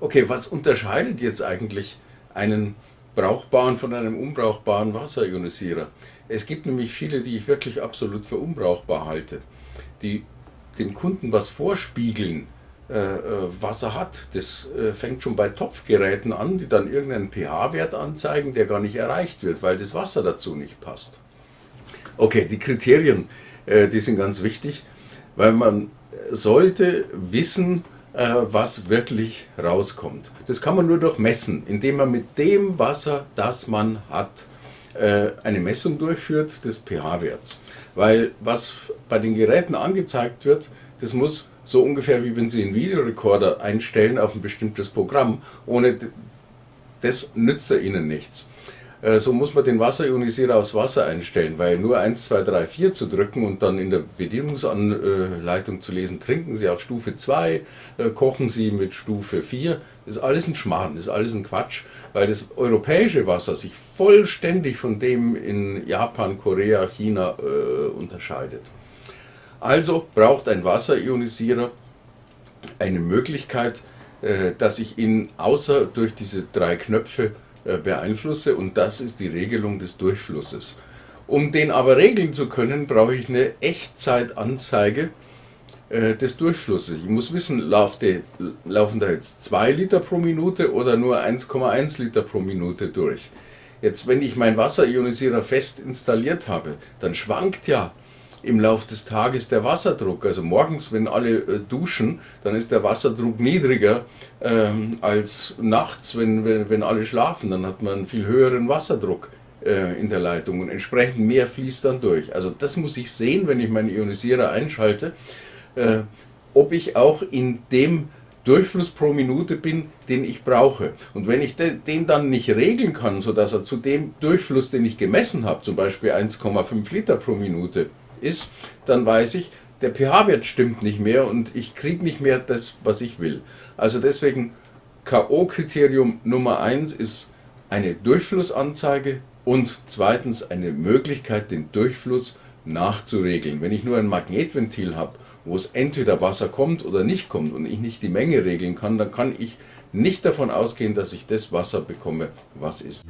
Okay, was unterscheidet jetzt eigentlich einen brauchbaren von einem unbrauchbaren Wasserionisierer? Es gibt nämlich viele, die ich wirklich absolut für unbrauchbar halte, die dem Kunden was vorspiegeln, äh, äh was er hat. Das äh, fängt schon bei Topfgeräten an, die dann irgendeinen pH-Wert anzeigen, der gar nicht erreicht wird, weil das Wasser dazu nicht passt. Okay, die Kriterien, äh, die sind ganz wichtig, weil man sollte wissen, äh, was wirklich rauskommt. Das kann man nur durch Messen, indem man mit dem Wasser, das man hat, äh, eine Messung durchführt des pH-Werts. Weil was bei den Geräten angezeigt wird, das muss so ungefähr wie wenn Sie einen Videorekorder einstellen auf ein bestimmtes Programm. Ohne das nützt er Ihnen nichts. Äh, so muss man den Wasserionisierer aufs Wasser einstellen, weil nur 1, 2, 3, 4 zu drücken und dann in der Bedienungsanleitung zu lesen, trinken Sie auf Stufe 2, äh, kochen Sie mit Stufe 4, ist alles ein Schmarrn, ist alles ein Quatsch, weil das europäische Wasser sich vollständig von dem in Japan, Korea, China äh, unterscheidet. Also braucht ein Wasserionisierer eine Möglichkeit, äh, dass ich ihn außer durch diese drei Knöpfe beeinflusse und das ist die Regelung des Durchflusses. Um den aber regeln zu können, brauche ich eine Echtzeitanzeige äh, des Durchflusses. Ich muss wissen, laufen da jetzt 2 Liter pro Minute oder nur 1,1 Liter pro Minute durch. Jetzt, wenn ich meinen Wasserionisierer fest installiert habe, dann schwankt ja im Laufe des Tages der Wasserdruck. Also morgens, wenn alle äh, duschen, dann ist der Wasserdruck niedriger ähm, als nachts, wenn, wenn, wenn alle schlafen. Dann hat man einen viel höheren Wasserdruck äh, in der Leitung und entsprechend mehr fließt dann durch. Also das muss ich sehen, wenn ich meinen Ionisierer einschalte, äh, ob ich auch in dem Durchfluss pro Minute bin, den ich brauche. Und wenn ich den dann nicht regeln kann, sodass er zu dem Durchfluss, den ich gemessen habe, zum Beispiel 1,5 Liter pro Minute, ist, dann weiß ich, der pH-Wert stimmt nicht mehr und ich kriege nicht mehr das, was ich will. Also deswegen K.O.-Kriterium Nummer 1 ist eine Durchflussanzeige und zweitens eine Möglichkeit, den Durchfluss nachzuregeln. Wenn ich nur ein Magnetventil habe, wo es entweder Wasser kommt oder nicht kommt und ich nicht die Menge regeln kann, dann kann ich nicht davon ausgehen, dass ich das Wasser bekomme, was ist.